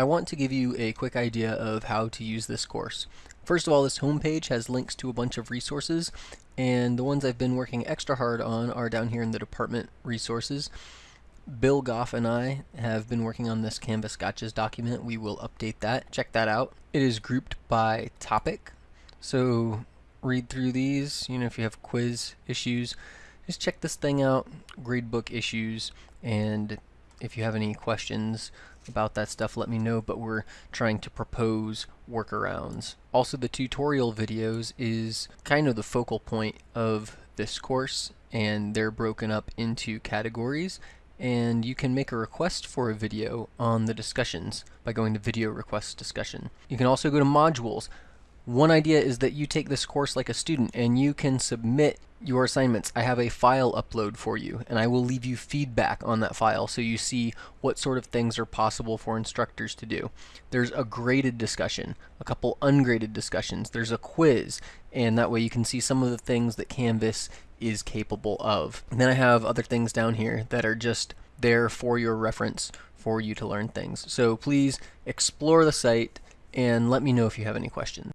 I want to give you a quick idea of how to use this course. First of all, this homepage has links to a bunch of resources, and the ones I've been working extra hard on are down here in the department resources. Bill Goff and I have been working on this Canvas Gotchas document. We will update that. Check that out. It is grouped by topic, so read through these. You know, if you have quiz issues, just check this thing out, gradebook issues, and if you have any questions about that stuff, let me know, but we're trying to propose workarounds. Also, the tutorial videos is kind of the focal point of this course, and they're broken up into categories, and you can make a request for a video on the discussions by going to video request discussion. You can also go to modules. One idea is that you take this course like a student and you can submit your assignments. I have a file upload for you and I will leave you feedback on that file so you see what sort of things are possible for instructors to do. There's a graded discussion, a couple ungraded discussions, there's a quiz and that way you can see some of the things that Canvas is capable of. And then I have other things down here that are just there for your reference for you to learn things. So please explore the site and let me know if you have any questions.